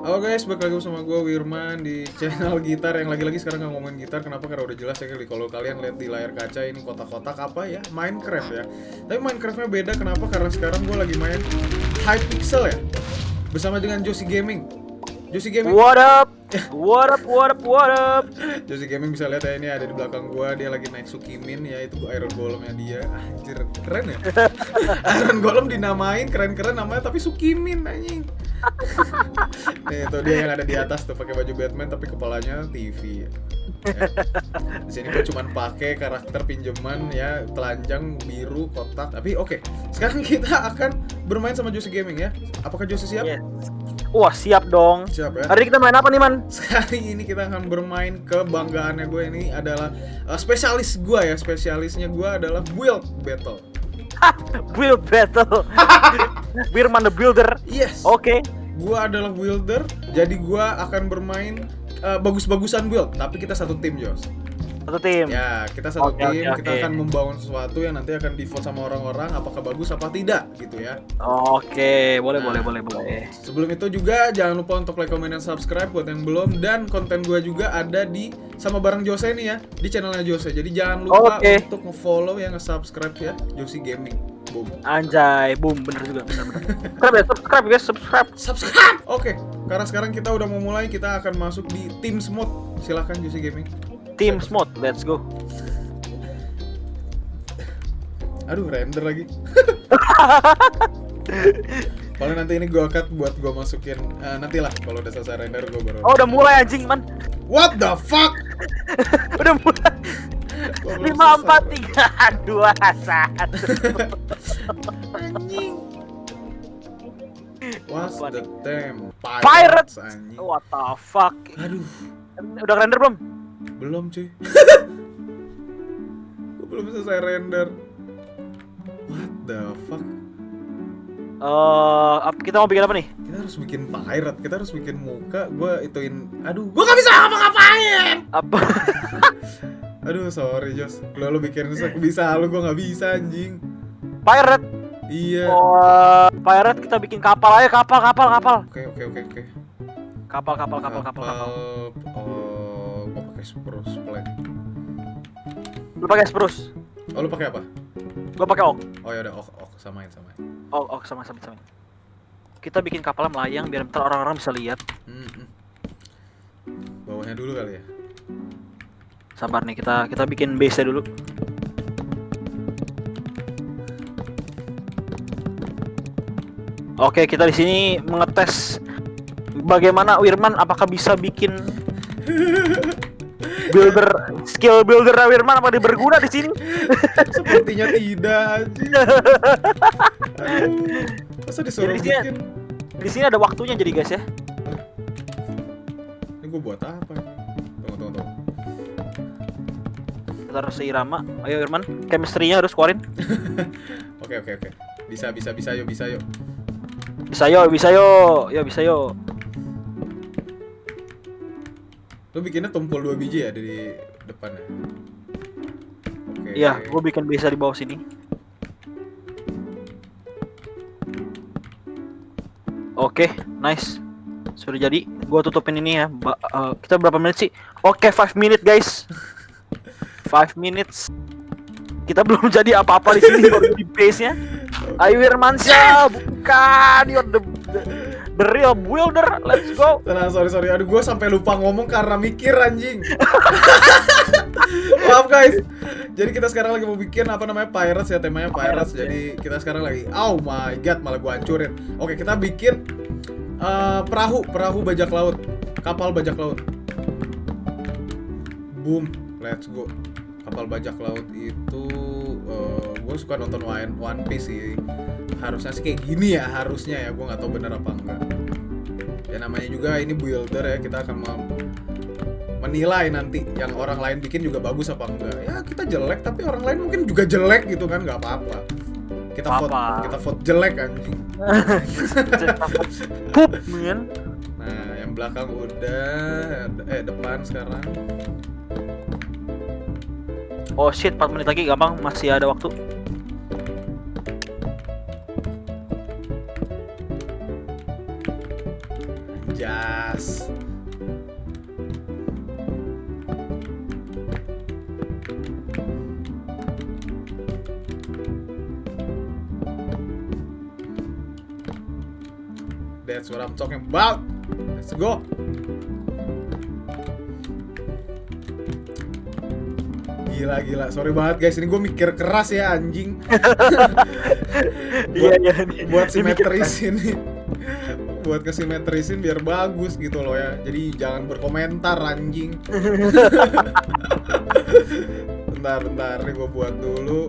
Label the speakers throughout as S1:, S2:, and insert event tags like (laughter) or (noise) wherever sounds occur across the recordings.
S1: Halo guys, balik lagi bersama gue Wirman di channel gitar yang lagi-lagi sekarang nggak ngomongin gitar. Kenapa? Karena udah jelas ya kali kalau kalian lihat di layar kaca ini kotak-kotak apa ya? Minecraft ya. Tapi Minecraftnya beda. Kenapa? Karena sekarang gue lagi main Hypixel ya. Bersama dengan Josie Gaming. Josie Gaming.
S2: What up? What up? What up? What up?
S1: Josie Gaming bisa lihat ya ini ada di belakang gua dia lagi naik Sukimin ya itu Iron Golemnya dia anjir keren ya (laughs) Iron Golem dinamain keren-keren namanya tapi Sukimin anjing (laughs) Nih itu dia yang ada di atas tuh pakai baju Batman tapi kepalanya TV ya. Di sini gue cuman pakai karakter pinjaman ya telanjang biru kotak tapi oke sekarang kita akan bermain sama Josie Gaming ya apakah Josie siap?
S2: Yes. Wah siap dong.
S1: Siap ya.
S2: Hari kita main apa nih man?
S1: Sekali ini kita akan bermain kebanggaannya gue ini adalah uh, spesialis gue ya spesialisnya gue adalah build battle.
S2: Build battle. (laughs) Birman the Builder.
S1: Yes.
S2: Oke.
S1: Gue adalah builder, jadi gue akan bermain uh, bagus-bagusan build, tapi kita satu tim Jos.
S2: Satu tim.
S1: Ya kita satu
S2: Oke,
S1: tim,
S2: oke,
S1: kita akan membangun sesuatu yang nanti akan di vote sama orang-orang apakah bagus apa tidak gitu ya.
S2: Oke, boleh
S1: Nah.
S2: boleh boleh boleh.
S1: Sebelum itu juga jangan lupa untuk like, comment, dan subscribe buat yang belum dan konten gue juga ada di sama bareng Jose nih ya di channelnya Jose. Jadi jangan lupa
S2: Oke.
S1: untuk nge-follow ya, nge-subscribe ya Josie Gaming. Boom.
S2: Anjay, boom, bener juga, bener bener. subscribe ya, subscribe guys, subscribe.
S1: Subscribe. Oke, karena sekarang kita udah mau mulai, kita akan masuk di Teams mode. Silahkan Josie Gaming.
S2: Team Smooth, let's go.
S1: Aduh, render lagi. (laughs) Paling nanti ini gue cut buat gue masukin eh, nanti lah kalau udah selesai render gue baru.
S2: Oh udah mulai anjing man,
S1: What the fuck? (laughs)
S2: udah mulai. Lima empat tiga (laughs) dua satu.
S1: Anjing. What's
S2: Apa
S1: the time?
S2: Pirates.
S1: anjing.
S2: What the fuck?
S1: Aduh,
S2: Udah render belum?
S1: belum cuy. (laughs) Gue belum selesai render. What the fuck?
S2: Eh, ap- kita mau bikin apa nih?
S1: Kita harus bikin pirate, kita harus bikin muka. Gue ituin. Aduh, gue gak bisa ngapa-ngapain.
S2: Apa? (laughs)
S1: Aduh, sorry Jos. Lo lo bikin bisa, lo gue nggak bisa anjing.
S2: Pirate.
S1: Iya.
S2: Oh, pirate kita bikin kapal aja, kapal, kapal, kapal.
S1: Oke oke oke oke.
S2: Kapal, kapal, kapal, kapal, kapal.
S1: Oh, gue pakai spruce plank.
S2: Lu pakai spruce.
S1: Oh, lu pakai apa?
S2: Gua pakai ok.
S1: Oh ya udah, ok ok samain samain.
S2: Ok, ok sama sama sama. Kita bikin kapalnya melayang biar ntar orang-orang bisa lihat.
S1: Hmm, hmm. Bawahnya dulu kali ya.
S2: Sabar nih, kita kita bikin base dulu. Oke, kita di sini mengetes bagaimana Wirman apakah bisa bikin (laughs) builder skill builder Wirman apa dia berguna di sini?
S1: Sepertinya tidak. (laughs) Aduh. Masa disuruh
S2: Jadi
S1: bikin?
S2: Di sini ada waktunya jadi guys ya.
S1: Ini gue buat apa? nih?
S2: Kita harus seirama. Ayo Wirman, chemistry-nya harus keluarin. (laughs)
S1: Oke oke oke. Bisa bisa bisa yuk bisa yuk.
S2: Bisa yo, bisa yo, yo bisa yo.
S1: Lu bikinnya tumpul dua biji ya di depannya. Oke.
S2: Iya, gue bikin bisa di bawah sini. Oke, nice. Sudah jadi. Gua tutupin ini ya. Ba- eh, kita berapa menit sih? Oke, 5 minute guys. (laughs) 5 minutes. Kita belum jadi apa-apa di sini baru di base-nya. Ayo Wirmansyah, bukan you're the, the the real builder. Let's go.
S1: Tenang, sorry sorry. Aduh, gue sampai lupa ngomong karena mikir anjing. (laughs) Maaf guys. Jadi kita sekarang lagi mau bikin apa namanya pirates ya temanya pirates.
S2: Pirates, ya.
S1: Jadi kita sekarang lagi. Oh my god, malah gue hancurin. Oke, kita bikin eh, perahu, perahu bajak laut, kapal bajak laut. Boom, let's go. Kapal bajak laut itu gue suka nonton One, One Piece sih. Harusnya sih kayak gini ya, harusnya ya. Gue nggak tahu bener apa enggak ya namanya juga ini builder ya kita akan menilai nanti yang orang lain bikin juga bagus apa enggak ya kita jelek tapi orang lain mungkin juga jelek gitu kan nggak apa-apa kita vote
S2: Apa-apa.
S1: kita vote jelek anjing (laughs)
S2: Pup, men.
S1: nah yang belakang udah eh depan sekarang
S2: Oh shit, 4 menit lagi gampang, masih ada waktu.
S1: Anjas. That's what I'm talking about. Let's go. Gila gila, sorry banget guys. Ini gue mikir keras ya anjing. (laughs)
S2: Iya iya.
S1: buat
S2: Dia mikir-
S1: simetrisin nih buat kesimetrisin biar bagus gitu loh ya. Jadi jangan berkomentar anjing. (laughs) Bentar bentar. Nih gue buat dulu.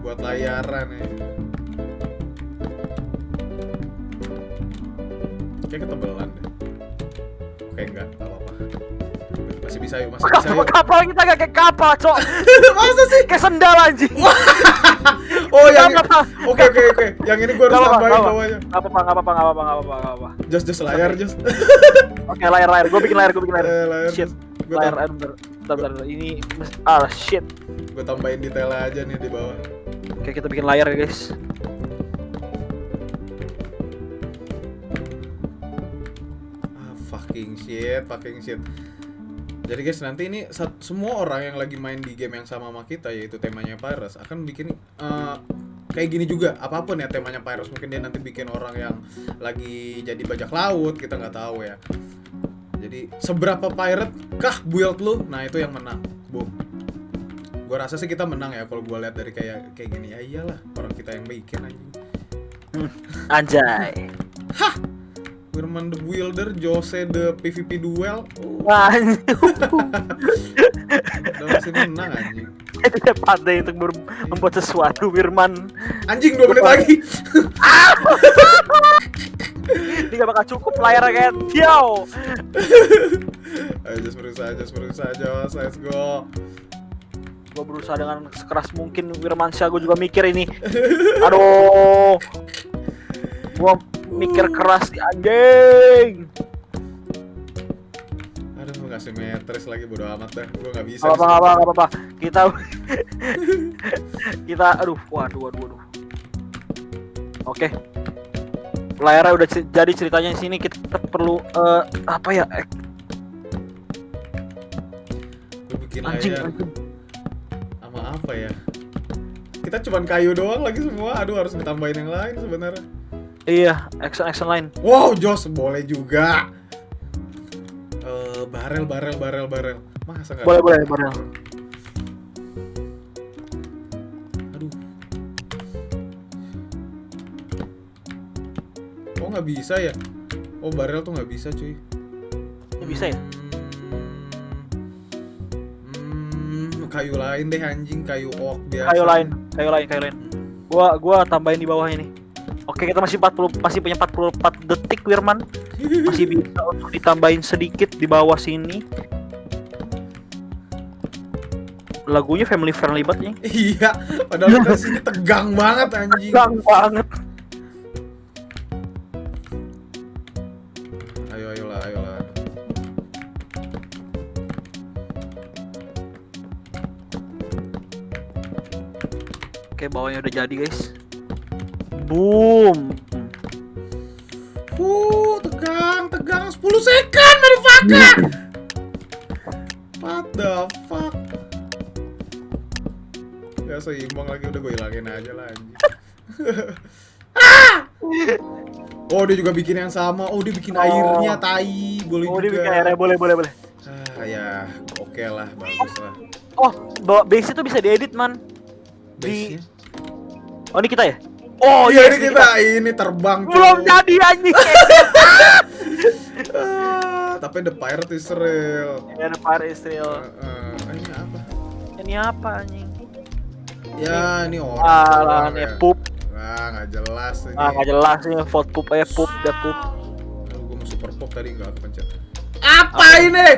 S1: Buat layaran ya. Kayak ketebelan deh. Oke enggak bisa yuk masih bisa
S2: Kapal,
S1: yuk
S2: kapal kita gak kayak kapal, cok. (laughs)
S1: masa sih
S2: Kayak sendal anjing. (laughs)
S1: oh yang oke oke oke yang ini gue harus tambahin bawahnya
S2: Gak apa-apa, apa-apa, apa-apa, apa-apa,
S1: jos jos layar jos (laughs)
S2: Oke, layar layar. Gue bikin layar, gue bikin layar.
S1: Eh, layar.
S2: Shit.
S1: Gua
S2: Layar, layar, bentar, bentar, bentar. Ini ah shit.
S1: gue tambahin detail aja nih di bawah
S2: Oke, kita bikin layar ya, guys.
S1: ah fucking shit fucking shit jadi guys nanti ini semua orang yang lagi main di game yang sama sama kita yaitu temanya Pirates akan bikin eh, kayak gini juga. Apa pun ya temanya Pirates mungkin dia nanti bikin orang yang lagi jadi bajak laut kita nggak tahu ya. Jadi seberapa pirate kah build lu? Nah itu yang menang. Boom. Gue rasa sih kita menang ya kalau gue lihat dari kayak kayak gini. Ya iyalah orang kita yang bikin anjing.
S2: Anjay.
S1: Wirman the Builder, Jose the PvP Duel, oh,
S2: Anjing.
S1: udah masih menang anjing.
S2: Itu dia pandai untuk membuat sesuatu, Wirman.
S1: Anjing 2 menit lagi. (laughs)
S2: Ini gak bakal cukup layar kan? Yo.
S1: Ayo just berusaha, just berusaha, just let's go.
S2: Gue berusaha dengan sekeras mungkin Wirmansyah gue juga mikir ini. Aduh. Gua mikir keras di anjing.
S1: Aduh, nggak simetris lagi bodo amat dah. Gua nggak bisa.
S2: Gak apa-apa, gak apa-apa, gak apa-apa. Kita (laughs) kita aduh, waduh, waduh, waduh. Oke. Layarnya udah jadi ceritanya di sini kita perlu eh, apa ya? Eh,
S1: Gua bikin
S2: anjing,
S1: layar
S2: anjing.
S1: sama apa ya? Kita cuman kayu doang lagi semua. Aduh, harus ditambahin yang lain sebenarnya.
S2: Iya, action action line.
S1: Wow, Jos boleh juga. Eh, barel, barel, barel, barel. Masa nggak?
S2: Boleh, boleh, boleh.
S1: Aduh. Oh nggak bisa ya? Oh barel tuh nggak bisa cuy.
S2: Nggak bisa ya?
S1: Hmm, hmm, kayu lain deh anjing, kayu oak biasa.
S2: Kayu lain, kayu lain, kayu lain. Gua gua tambahin di bawah ini. Oke, kita masih 40 masih punya 44 detik Wirman. Masih bisa untuk ditambahin sedikit di bawah sini. Lagunya family friendly banget nih.
S1: iya, padahal kita (laughs) sini tegang banget anjing.
S2: Gang banget.
S1: Ayo ayolah, ayolah.
S2: Oke, bawahnya udah jadi, guys. Boom.
S1: Uh, tegang, tegang 10 second, motherfucker. What the fuck? Gak seimbang lagi udah gue hilangin aja lah anjing. (laughs) Ah! Oh dia juga bikin yang sama. Oh dia bikin
S2: Oh.
S1: airnya tai. Boleh
S2: Oh,
S1: juga.
S2: dia bikin airnya boleh, boleh, boleh.
S1: Ah ya, oke lah, bagus lah.
S2: Oh, bawa base itu bisa diedit, man. Di-
S1: Base-nya.
S2: Oh, ini kita ya?
S1: Oh iya ini
S2: ini
S1: kita ini terbang.
S2: Belum jadi anjing.
S1: Ah, tapi the pirate is real.
S2: ya, ada Fire Israel.
S1: Eh, eh, ini apa?
S2: Ini apa anjing?
S1: Ya ini orang.
S2: Ah, ini pup.
S1: Wah nggak jelas ini.
S2: Ah, nggak jelas nih vote pup aja pup, udah pup.
S1: Aduh, gue mau super pop tadi nggak kepencet. Apa ini?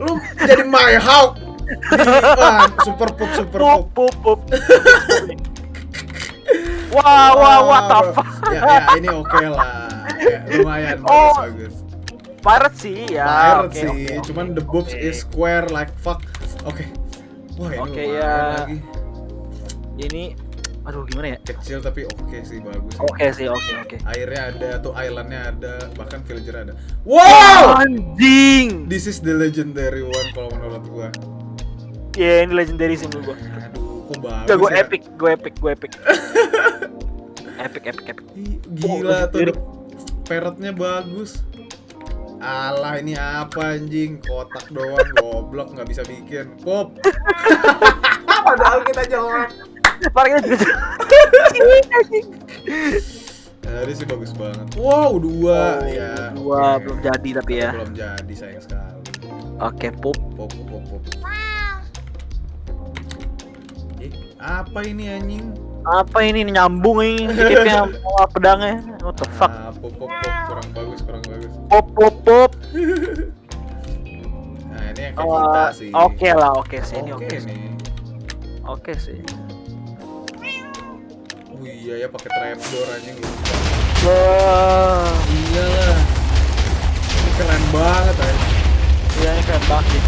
S1: Lu jadi my hawk. (laughs) Super pop, super
S2: Pup,
S1: pop.
S2: pup, pup. (laughs) wah, wah, what the fuck?
S1: Ya, ya ini oke lah. (laughs) Ya, lumayan
S2: Oh,
S1: bagus bagus.
S2: Pirate sih ya.
S1: Pirate
S2: oke,
S1: sih,
S2: oke, oke,
S1: cuman the boobs
S2: oke.
S1: is square like fuck. Oke. Wah, ini
S2: Oke,
S1: lumayan
S2: ya.
S1: lagi.
S2: Ini Aduh gimana ya?
S1: kecil tapi oke sih bagus sih.
S2: Oke sih, oke oke.
S1: airnya ada tuh islandnya ada bahkan villager ada wow
S2: Anjing.
S1: this is the legendary one kalau menurut gua
S2: Ya ini legendary sih menurut gua.
S1: aduh kok bagus
S2: gue
S1: ya?
S2: epic, gue epic, gue epic. (laughs) epic, epic, epic.
S1: Ih, gila
S2: Oh,
S1: tuh.
S2: lirik.
S1: parrotnya bagus. Alah ini apa anjing? Kotak doang goblok nggak bisa bikin. Pop. (laughs) Padahal kita jelek
S2: Parknya juga
S1: Nah, ini sih bagus banget. Wow dua.
S2: Oh,
S1: ya.
S2: Dua.
S1: Oke.
S2: belum jadi tapi ya.
S1: belum jadi sayang sekali.
S2: Oke, pop.
S1: pop pop pop eh apa ini anjing
S2: Apa ini nyambung ini titipnya sama (laughs) pedangnya? What the fuck?
S1: Ah, pop pop pop kurang bagus kurang bagus
S2: Pop pop pop. (laughs)
S1: nah ini yang kayak kita sih
S2: Oke lah, oke sih ini
S1: oke
S2: oke sih.
S1: nih
S2: Oke sih.
S1: Oh iya ya pakai trapdoor anjing gitu.
S2: Wah,
S1: Iya lah. Ini keren banget ya.
S2: iya ini keren banget sih.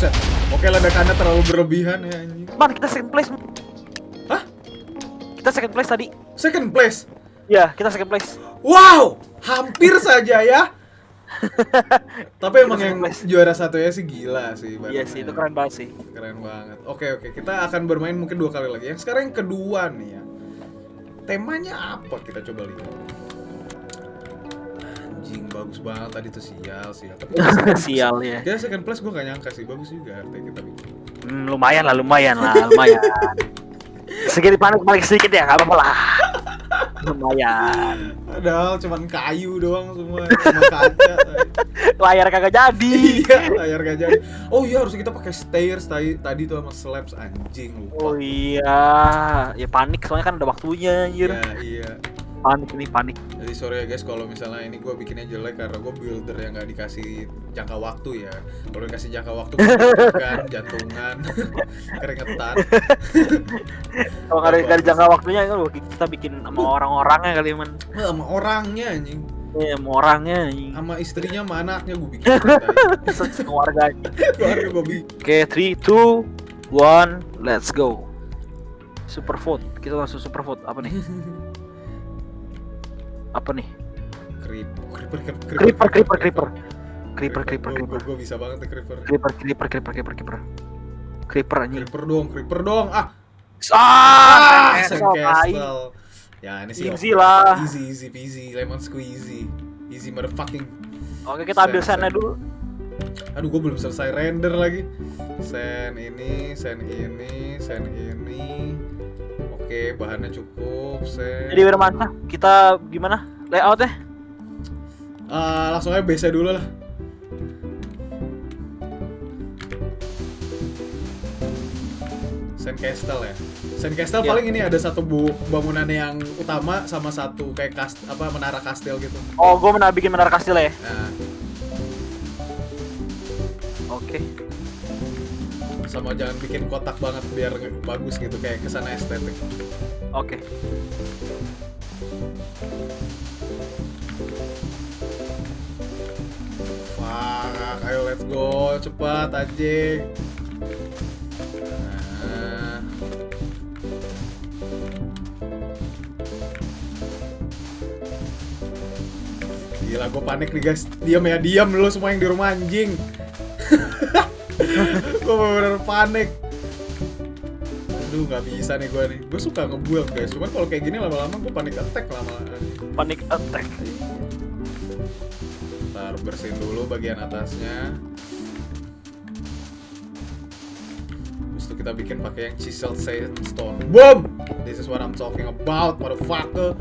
S1: Buset. Oke ledakannya terlalu berlebihan ya anjing.
S2: Man, kita second place.
S1: Hah?
S2: Kita second place tadi.
S1: Second place.
S2: Ya, kita second place.
S1: Wow, hampir (laughs) saja ya. (laughs) Tapi emang yang
S2: place.
S1: juara satunya sih gila sih.
S2: Iya sih, itu keren banget sih.
S1: Keren banget. Oke oke, kita akan bermain mungkin dua kali lagi. Yang sekarang yang kedua nih ya. Temanya apa kita coba lihat. Anjing bagus banget tadi tuh sial sial. Tapi (laughs)
S2: Sial ya.
S1: Kita second place gue gak nyangka sih bagus juga artinya kita bikin.
S2: Hmm, lumayan lah, lumayan lah, lumayan. (laughs) Sedikit panik panik sedikit ya, nggak apa-apa lah. Lumayan.
S1: Padahal cuman kayu doang semua, cuma kaca.
S2: Layar kagak jadi. (laughs)
S1: iya, layar gak jadi. Oh iya harus kita pakai stairs tadi tadi tuh sama slabs anjing
S2: Oh
S1: lupa.
S2: iya, ya panik soalnya kan ada waktunya anjir.
S1: Iya, iya.
S2: Panik nih, panik.
S1: Jadi sorry ya guys kalau misalnya ini gue bikinnya jelek karena gue builder yang nggak dikasih jangka waktu ya. Kalau dikasih jangka waktu kan (laughs) jantungan, (laughs) keringetan.
S2: Kalau nggak ada nggak ada jangka waktunya itu kita bikin sama orang-orangnya kali man.
S1: Wah, sama orangnya anjing,
S2: Iya, sama orangnya anjing.
S1: sama istrinya, sama anaknya gue bikin. tadi.
S2: keluarganya. (laughs)
S1: Keluarga gue bikin.
S2: Oke, 3 2 1, let's go. Super vote. Kita langsung super vote. Apa nih? Apa nih?
S1: Creep, creeper, creeper,
S2: Creeper, creeper, creeper. Creeper, creeper, creeper.
S1: Gue bisa banget creeper.
S2: Creeper, creeper, creeper, creeper, creeper. Creeper anjing.
S1: Creeper dong, creeper dong. Ah,
S2: Ah, tai.
S1: Castle. Ya ini sih
S2: Easy lah.
S1: Easy, easy peasy, lemon squeezy. Easy motherfucking.
S2: Oke, kita ambil sana dulu.
S1: Aduh, gue belum selesai render lagi. Sen ini, sen ini, sen ini. Oke, bahannya cukup. Sen.
S2: Jadi Wirmansyah, kita gimana? Layoutnya?
S1: Ah, langsung aja BC dulu lah. Sandcastle ya. Sandcastle
S2: Iya.
S1: paling ini ada satu bu bangunan yang utama sama satu kayak kast apa menara kastil gitu.
S2: Oh, gue pernah bikin menara kastil ya.
S1: Nah,
S2: Oke.
S1: Sama jangan bikin kotak banget biar bagus gitu kayak ke sana estetik.
S2: Oke.
S1: Fuck, ayo let's go, cepat anjing. Nah. Gila, gue panik nih guys. Diam ya, diam lu semua yang di rumah anjing. Gue bener-bener panik. Aduh, nggak bisa nih gue nih. Gue suka nge-build guys. Cuman kalau kayak gini lama-lama gue panik attack lama-lama.
S2: Panic attack.
S1: Ntar bersihin dulu bagian atasnya. Terus itu kita bikin pakai yang chiseled sandstone. Boom! This is what I'm talking about, motherfucker.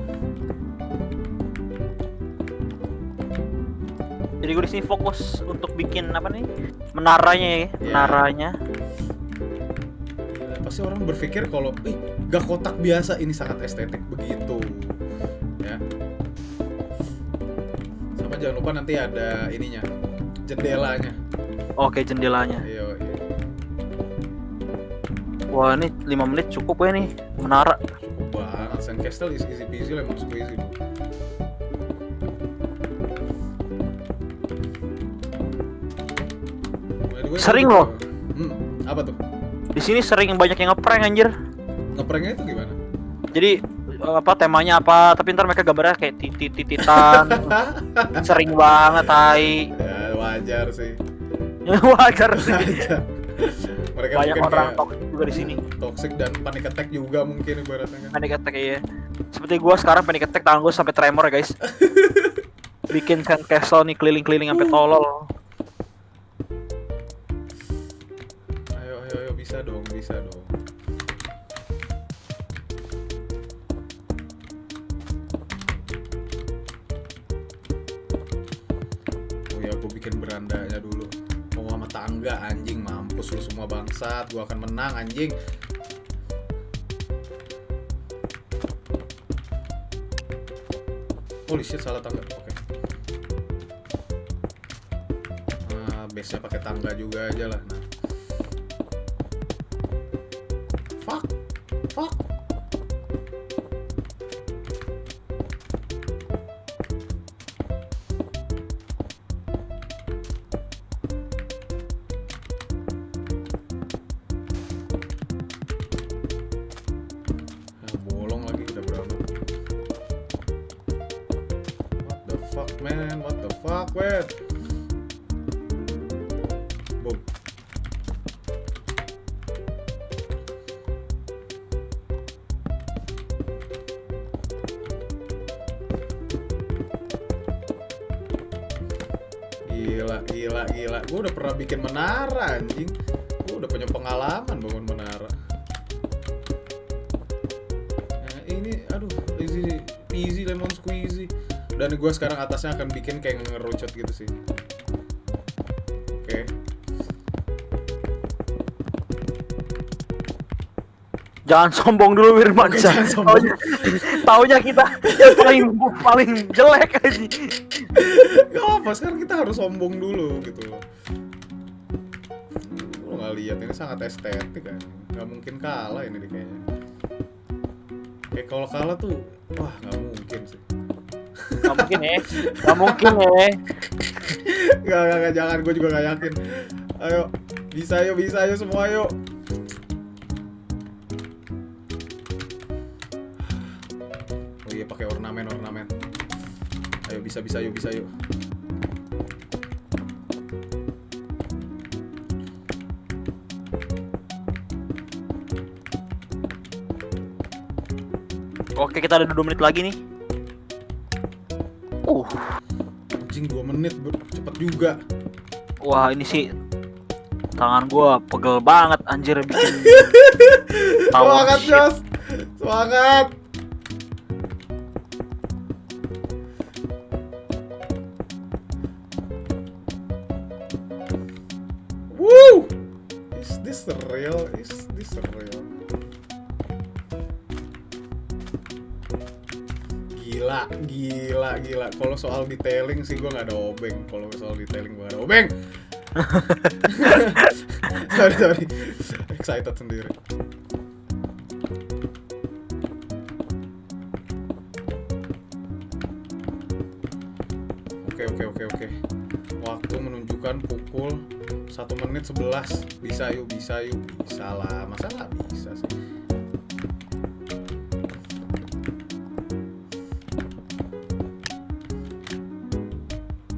S2: Jadi gue di sini fokus untuk bikin apa nih? Menaranya ya,
S1: Iya.
S2: menaranya.
S1: Pasti orang berpikir kalau, ih, gak kotak biasa, ini sangat estetik begitu. Ya. Sama jangan lupa nanti ada ininya, jendelanya.
S2: Oke, jendelanya.
S1: Iya, iya.
S2: Wah, ini 5 menit cukup ya nih menara.
S1: Cukup banget. Sandcastle is easy peasy, squeezy. bro. gue
S2: Sering loh.
S1: Hmm, apa tuh?
S2: Di sini sering banyak yang ngeprank anjir.
S1: Ngepranknya itu gimana?
S2: Jadi eh, apa temanya apa, tapi ntar mereka gambarnya kayak titit tititan. (laughs) sering banget tai.
S1: ya wajar sih. (laughs)
S2: Wajar sih.
S1: Wajar. Mereka
S2: Banyak
S1: mungkin
S2: orang
S1: kayak
S2: toxic juga di sini.
S1: toxic dan panic attack juga mungkin ibaratnya kan.
S2: Panic attack ya. Seperti gua sekarang panic attack tangan gua sampai tremor ya, guys. (laughs) Bikin sand castle nih keliling-keliling sampai tolol.
S1: Bisa dong, bisa dong. Oh ya, gue bikin berandanya dulu. Mau sama tangga anjing mampus lu semua bangsat. Gua akan menang anjing. Holy shit salah tangga. Oke. Nah, base-nya pakai tangga juga aja lah. Nah. Gila, gila, gila. Gue udah pernah bikin menara anjing. Gue udah punya pengalaman bangun menara. Nah, ini aduh, easy easy lemon squeezy. Dan gue sekarang atasnya akan bikin kayak ngerucut gitu sih. Oke.
S2: Jangan sombong dulu Wirman.
S1: Jangan (laughs) sombong.
S2: Taunya, taunya kita yang paling paling jelek aja.
S1: Gak apa, sekarang kita harus sombong dulu gitu loh. Lu nggak lihat ini sangat estetik kan? Gak mungkin kalah ini deh kayaknya. Kayak kalau kalah tuh, wah nggak mungkin sih.
S2: Gak mungkin ya. Gak mungkin ya.
S1: Gak, gak, gak, jangan, gue juga gak yakin. Ayo, bisa ayo, bisa ayo semua ayo. Bisa bisa ayo bisa ayo.
S2: Oke kita ada 2 menit lagi nih. Uh,
S1: Anjing 2 menit cepet juga.
S2: wah ini sih tangan gua pegel banget anjir bikin (laughs)
S1: Semangat. Jos. Semangat. Soal detailing sih gue nggak ada obeng. Kalau soal detailing gue nggak ada obeng. (laughs) sorry, sorry. Excited sendiri. Oke, oke, oke, oke. Waktu menunjukkan pukul 1 menit 11. Bisa yuk, bisa yuk. Bisa lah. Masa nggak bisa sih?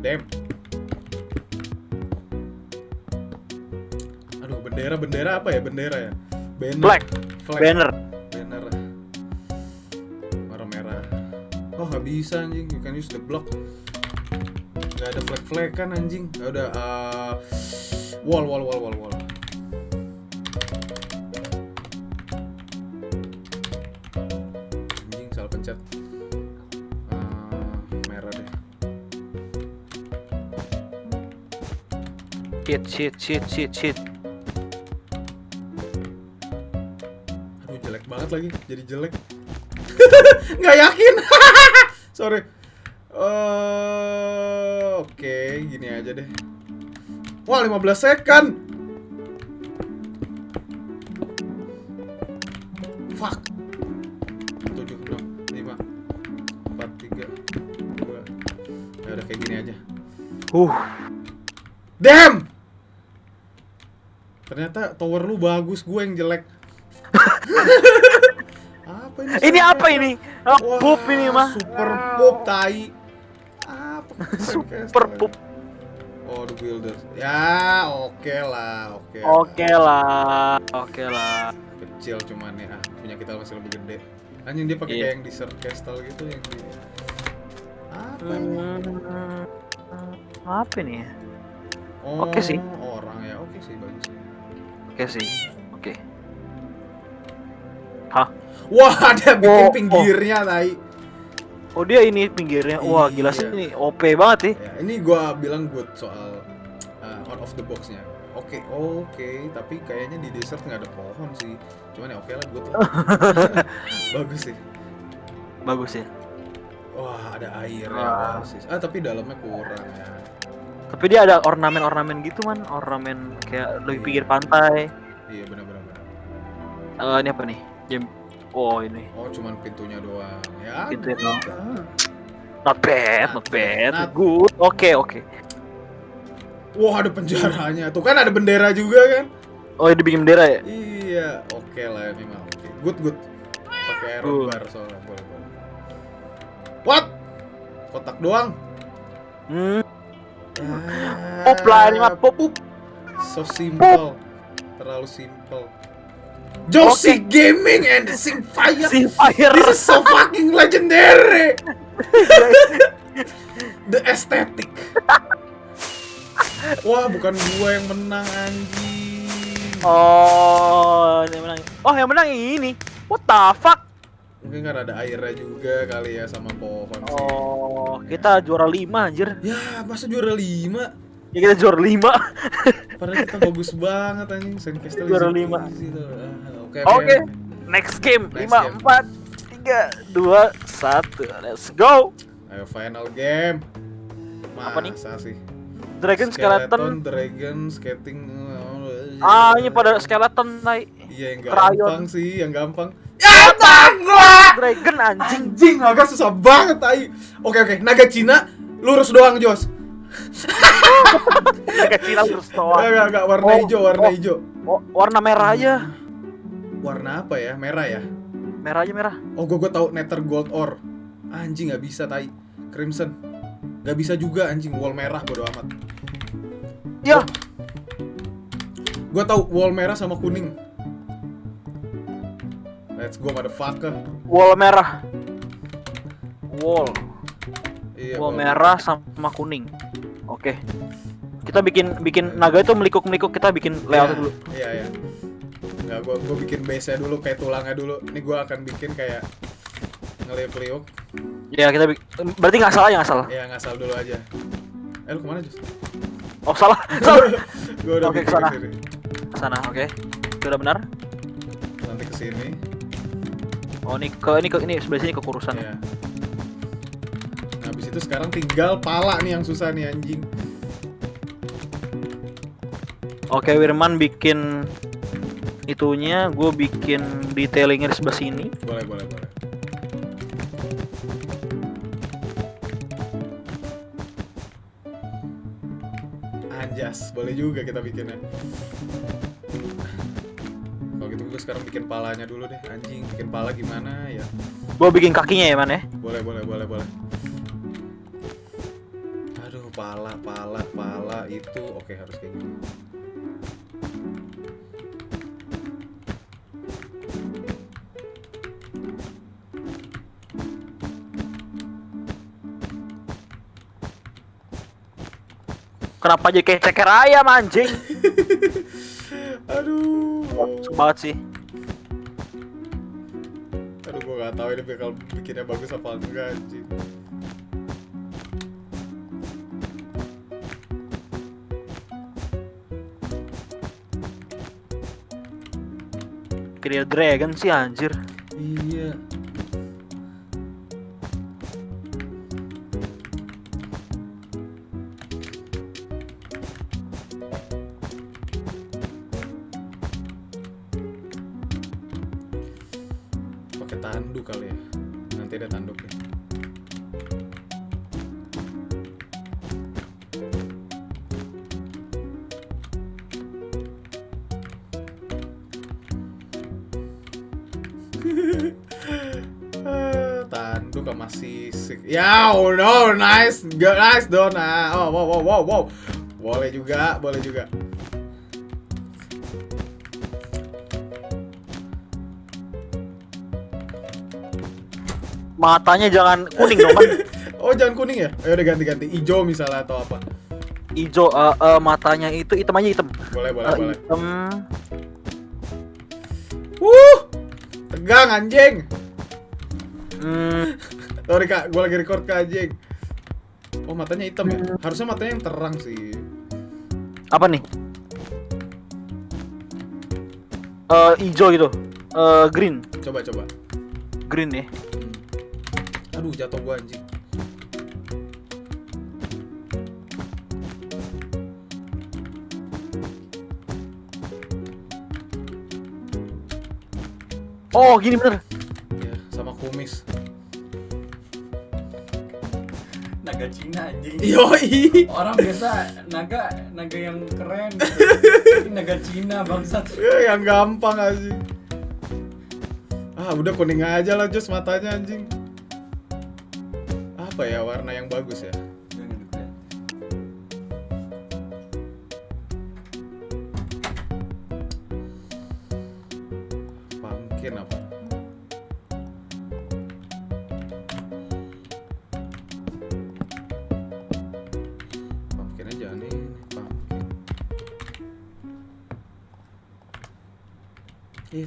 S1: Damn. Aduh, bendera, bendera apa ya? Bendera ya? Banner.
S2: Flag,
S1: Flag.
S2: banner.
S1: Banner. Warna merah. Oh, nggak bisa anjing. You can use the block. Gak ada flag-flag kan anjing. Ya udah uh, wall wall wall wall wall.
S2: Shit, shit, shit, shit, shit.
S1: Aduh jelek banget lagi, jadi jelek. (laughs) Nggak yakin. (laughs) Sorry. Eh, Oke, gini aja deh. Wah, 15 second. Fuck. 7, 6, 5, 4, 3, 2. Ya udah kayak gini aja.
S2: Uh,
S1: Damn! Ternyata tower lu bagus, gue yang jelek. (laughs) apa ini?
S2: Ini apa ini? Ah,
S1: Wah,
S2: pup ini mah.
S1: Super pup tai. Apa? (laughs)
S2: Super pup.
S1: Oh, the builder. Ya, oke lah, oke. lah.
S2: Oke lah, oke lah.
S1: Kecil cuman ya, ah, punya kita masih lebih gede. Anjing dia pakai kayak yang desert castle gitu yang di apa ini?
S2: Hmm, apa ini? ya?
S1: Oh,
S2: oke sih.
S1: Orang ya, oke sih bagus. sih.
S2: Oke sih, oke. Hah?
S1: Wah, (laughs) ada bikin
S2: Oh,
S1: pinggirnya, tai.
S2: Oh dia ini pinggirnya, wah gila sih
S1: Iya.
S2: ini OP banget sih.
S1: Ya, ini gua bilang good soal uh, out of the box-nya. Oke, oke, tapi kayaknya di desert nggak ada pohon sih. Cuman ya oke lah, good lah. (laughs) Bagus sih.
S2: Bagus ya.
S1: Wah, ada air ya,
S2: Wah.
S1: oasis. Ah, tapi dalamnya kurang ya.
S2: Tapi dia ada ornamen-ornamen gitu man, ornamen kayak lebih pinggir pantai.
S1: Iya, benar-benar. benar.
S2: Eh ini apa nih? Jam. Oh ini.
S1: Oh, cuman pintunya doang. Ya.
S2: Pintunya doang. Not bad,
S1: Not
S2: not bad.
S1: bad.
S2: Good. Oke oke.
S1: Wah, ada penjaranya. Tuh kan ada bendera juga kan?
S2: Oh ini bikin bendera ya?
S1: Iya, oke lah ini mah. Oke. Good, good. Pakai iron bar soalnya boleh, boleh. What? Kotak doang.
S2: Hmm. Pup lah ini mah pup.
S1: Pup. So simple. Terlalu simple. Josie Gaming and the Simfire.
S2: Si fire.
S1: This is so fucking legendary. (laughs) the aesthetic. Wah, bukan gua yang menang anjing.
S2: Oh, yang menang. Oh, yang menang ini. What the fuck?
S1: Mungkin kan ada airnya juga kali ya sama pohon sih.
S2: Oh, kita juara 5 anjir.
S1: Ya, masa juara 5?
S2: Ya kita juara 5. (laughs)
S1: Padahal kita bagus banget anjing Sandcastle
S2: Juara
S1: easy
S2: lima.
S1: peasy tuh. Ah, Oke,
S2: Oke. Next game.
S1: Next
S2: 5
S1: game.
S2: 4 3 2 1. Let's go.
S1: Ayo final game.
S2: Apa nih?
S1: Masa sih?
S2: Dragon skeleton.
S1: Dragon, skating.
S2: Ah, ini pada skeleton, Nay.
S1: Iya yang gampang sih, yang gampang. Ya tangga!
S2: Dragon anjing.
S1: Anjing, agak susah banget tai. Oke oke, naga Cina lurus doang, Jos. (laughs)
S2: Kecil terus
S1: Enggak
S2: doang.
S1: enggak enggak warna
S2: Oh,
S1: hijau, warna
S2: oh.
S1: hijau.
S2: Oh, warna merah aja.
S1: Warna apa ya? Merah ya?
S2: Merah aja merah.
S1: Oh, gua gua tahu Nether Gold Ore. Anjing nggak bisa tai. Crimson. Nggak bisa juga anjing wall merah bodo amat.
S2: Ya,
S1: Gua tahu wall merah sama kuning. Let's go motherfucker.
S2: wall merah. Wall.
S1: Iya.
S2: Wall
S1: wall-
S2: merah sama kuning. Oke. Kita bikin bikin naga itu melikuk-melikuk kita bikin layout
S1: Iya,
S2: dulu.
S1: Iya, iya. Enggak, gua gua bikin base-nya dulu kayak tulangnya dulu. Ini gua akan bikin kayak ngeliuk-liuk.
S2: Ya, kita berarti nggak salah ya nggak salah.
S1: Ya ngasal dulu aja. Eh lu ke mana Jus?
S2: Oh, salah. (laughs) Salah.
S1: gua udah
S2: Oke,
S1: bikin
S2: ke
S1: sana. ke sini.
S2: Sana, oke. Sudah benar.
S1: Nanti ke sini.
S2: Oh, ini ke ini ke ini sebelah sini kekurusan.
S1: Iya. Nah, habis itu sekarang tinggal pala nih yang susah nih anjing.
S2: Oke, Wirman bikin itunya, gue bikin detailingnya di sebelah sini.
S1: Boleh, boleh, boleh. Anjas, boleh juga kita bikinnya. Sekarang bikin palanya dulu deh, anjing. Bikin pala gimana ya?
S2: Gue bikin kakinya ya, man ya.
S1: Boleh, boleh, boleh, boleh. Aduh, pala, pala, pala itu oke harus kayak gini.
S2: Kenapa jadi kayak ceker ayam anjing? (laughs)
S1: Aduh.
S2: Banget sih.
S1: Aduh, gue gak tahu ini bakal bikinnya bagus apa enggak anjing.
S2: Kayak dragon sih anjir.
S1: Sama sisik. Ya, oh no, nice, Gak nice Dona. Oh, wow, wow, wow, wow. Boleh juga, boleh juga.
S2: Matanya jangan kuning dong kan. (laughs)
S1: Oh, jangan kuning ya? Ayo udah ganti-ganti. Ijo misalnya atau apa?
S2: Ijo eh, eh, matanya itu hitam aja hitam.
S1: Boleh, boleh,
S2: Eh,
S1: boleh.
S2: hitam.
S1: Wuh! Tegang anjing.
S2: Hmm,
S1: Sorry kak, gue lagi record kak anjing. Oh matanya hitam ya? Harusnya matanya yang terang sih.
S2: apa nih? Eh ijo gitu. Eh green.
S1: Coba coba.
S2: Green ya.
S1: Hmm. Aduh jatuh gua anjing.
S2: Oh, gini bener.
S1: Ya sama kumis.
S3: Naga Cina anjing
S1: Yoi.
S3: orang biasa naga naga yang keren gitu. Naga Cina bangsat
S1: Ya, yang gampang anjing. Ah udah kuning aja lah Jos matanya anjing. Apa ya warna yang bagus ya?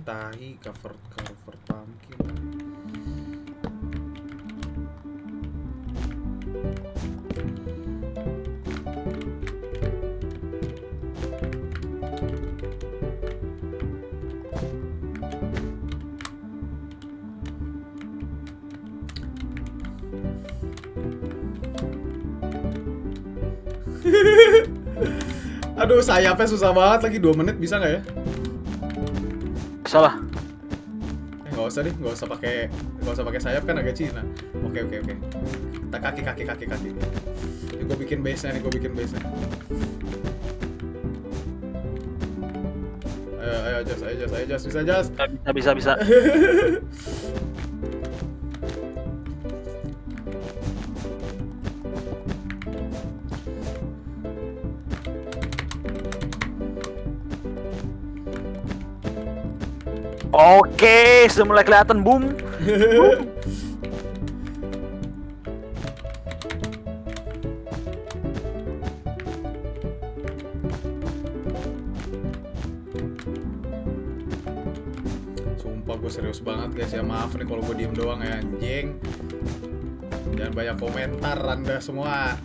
S1: Tahi cover cover pumpkin. (laughs) Aduh, sayapnya susah banget lagi 2 menit bisa nggak ya?
S2: Salah.
S1: Eh, nggak usah deh, nggak usah pakai nggak usah pakai sayap kan agak Cina. Oke oke oke. Kita kaki kaki kaki kaki. Ini gue bikin base nya nih, gue bikin base nya. Ayo ayo Jas, ayo Jas, ayo Jas, bisa Jas.
S2: Bisa bisa bisa. (laughs) Oke, sudah mulai kelihatan boom. (laughs)
S1: Sumpah gue serius banget guys ya maaf nih kalau gue diem doang ya anjing. Jangan banyak komentar anda semua.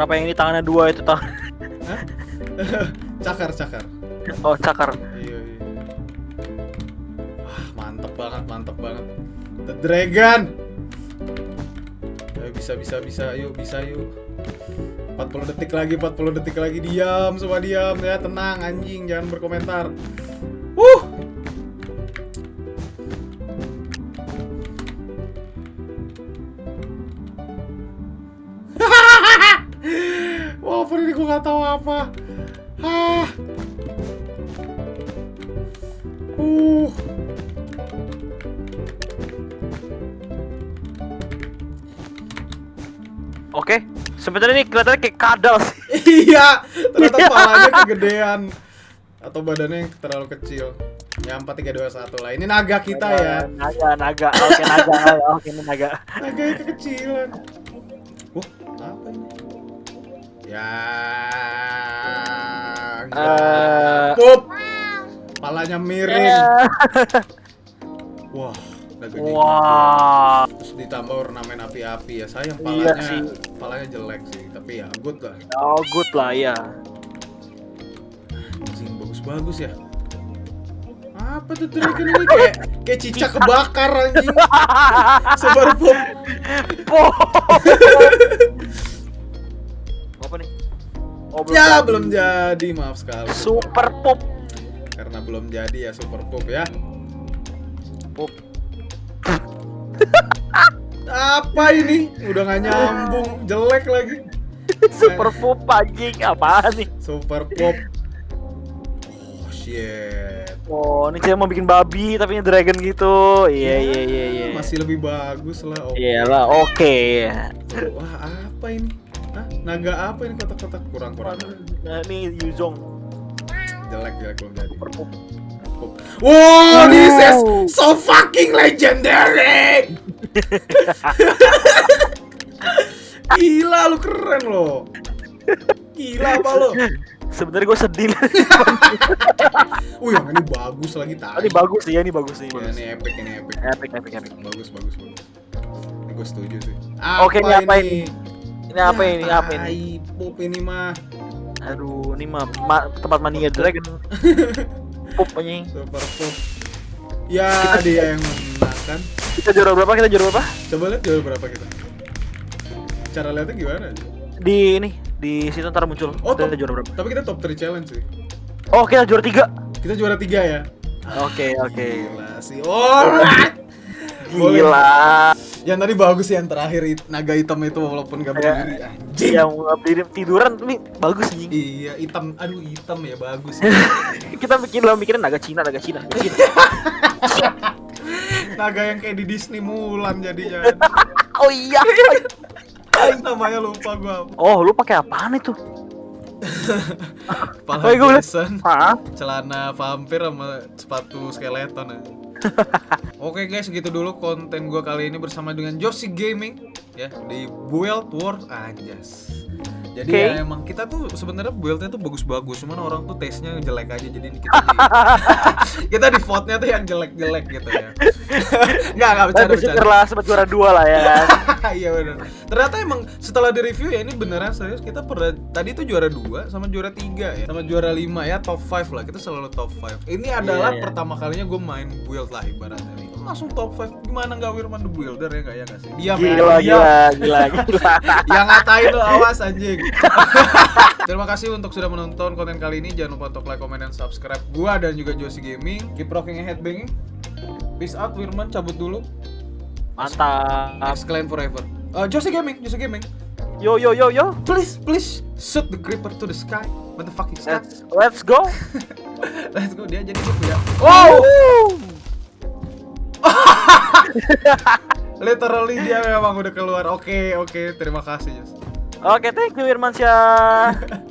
S2: Kenapa yang ini tangannya dua itu tangan?
S1: Hah? (laughs) cakar cakar.
S2: Oh cakar.
S1: Iya iya. Wah mantep banget mantep banget. The Dragon. Ayo bisa bisa bisa yuk bisa yuk. 40 detik lagi 40 detik lagi diam semua diam ya tenang anjing jangan berkomentar. Walaupun ini gue gak tahu apa. Ah. Uh.
S2: Oke, sebenarnya ini kelihatannya kayak kadal sih.
S1: iya, ternyata palanya kegedean atau badannya yang terlalu kecil. Ya 4 3 2 1 lah. Ini naga kita ya.
S2: Naga, naga. Oke, naga. naga. (laughs) Oke, ini naga.
S1: Naga kekecilan. Ya.
S2: Eh.
S1: Pup. Palanya miring.
S2: Eh.
S1: Wah, gigi.
S2: Wah.
S1: Terus ditambah ornamen api-api ya. Sayang
S2: Iya
S1: palanya.
S2: sih.
S1: Palanya jelek sih, tapi ya good lah.
S2: Oh, good lah ya.
S1: Anjing bagus-bagus ya. Apa tuh dragon ini kayak kayak cicak kebakar anjing. (laughs) Sebar pop.
S2: Po. Apa? Oh,
S1: Ya
S2: jadi.
S1: belum jadi, maaf sekali.
S2: Super Pup.
S1: Karena belum jadi ya Super Pup ya.
S2: Pup.
S1: Apa ini? Udah nggak nyambung, jelek lagi. (laughs)
S2: Super Pup anjing apaan nih?
S1: Super Pop. Oh shit.
S2: Oh, ini saya mau bikin babi tapi ini dragon gitu. Iya iya iya iya.
S1: Masih lebih bagus lah. Oke.
S2: Iyalah, oke.
S1: Wah apa ini? Hah? Naga apa ini kotak-kotak kurang-kurang?
S2: Nah, ini Yuzong.
S1: Jelek jelek belum jadi.
S2: Pup.
S1: Wow, this is so fucking legendary. Gila lu keren lo. Gila apa lo?
S2: Sebenarnya gue sedih. (laughs)
S1: Wih, yang ini bagus lagi
S2: Oh,
S1: tadi.
S2: ini bagus sih ya, ini bagus sih.
S1: Ya,
S2: bagus.
S1: ini epic, ini epic.
S2: Epic, epic, epic.
S1: Bagus, bagus, bagus. Ini gue setuju sih.
S2: Oke, ini apa ini? Ini apa
S1: Ya,
S2: ini? Apa ini?
S1: Pup ini mah.
S2: Aduh, ini mah ma- tempat mania dragon. (laughs) Pup anjing.
S1: Super Pup. Ya, dia yang menang kan.
S2: Kita juara berapa? Kita juara berapa?
S1: Coba lihat jual berapa kita. Cara lihatnya gimana?
S2: Di ini, di situ ntar muncul.
S1: Oh,
S2: kita
S1: top.
S2: juara berapa?
S1: Tapi kita top 3 challenge sih.
S2: Oh, kita juara tiga.
S1: Kita juara 3 ya.
S2: Oke, oke.
S1: Gila sih. Alright. Boleh. Yang tadi bagus sih yang terakhir naga hitam itu walaupun gak
S2: Ya.
S1: berdiri. Anjing.
S2: Yang berdiri tiduran ini bagus nih.
S1: Iya, hitam. Aduh, hitam ya bagus. (laughs)
S2: kita bikin lo mikirin naga Cina, naga Cina. naga Cina. (laughs)
S1: naga yang kayak di Disney Mulan jadinya. (laughs)
S2: oh iya.
S1: Namanya lupa gua.
S2: Oh, lu pakai apaan itu? Iya, liat.
S1: Jason, celana vampir sama sepatu skeleton aja. (laughs) Oke guys, segitu dulu konten gua kali ini bersama dengan Josie Gaming ya di Build World Anjas. Jadi
S2: Oke.
S1: ya emang kita tuh sebenarnya buildnya tuh bagus-bagus, cuman orang tuh taste-nya jelek aja jadi kita di (laughs) kita di vote-nya tuh yang jelek-jelek gitu ya. (laughs) Enggak, enggak bercanda bercanda.
S2: syukurlah sempat juara dua lah ya. (laughs)
S1: Iya benar. Ternyata emang setelah di review ya ini beneran serius kita pernah tadi tuh juara 2 sama juara 3 ya. Sama juara 5 ya top 5 lah. Kita selalu top 5. Ini adalah
S2: Iya, iya.
S1: pertama kalinya gue main build lah ibaratnya. Ini Langsung top 5. Gimana nggak Wirman the Builder ya enggak ya nggak sih? Diam ya.
S2: Gila,
S1: diam.
S2: gila, gila, gila. (laughs)
S1: Yang ngatain lo awas anjing. (laughs) Terima kasih untuk sudah menonton konten kali ini. Jangan lupa untuk like, comment, dan subscribe gua dan juga Josie Gaming. Keep rocking and headbanging. Peace out Wirman cabut dulu.
S2: Mantap.
S1: Exclaim forever. Uh, Josie Gaming, Josie Gaming.
S2: Yo yo yo yo.
S1: Please, please shoot the creeper to the sky. What the fuck is that?
S2: Let's, let's go. (laughs)
S1: Let's go. Dia jadi gitu ya. Oh, literally dia memang udah keluar. Oke, oke. Terima kasih, Jos.
S2: Oke, thank you Irmansyah. (laughs)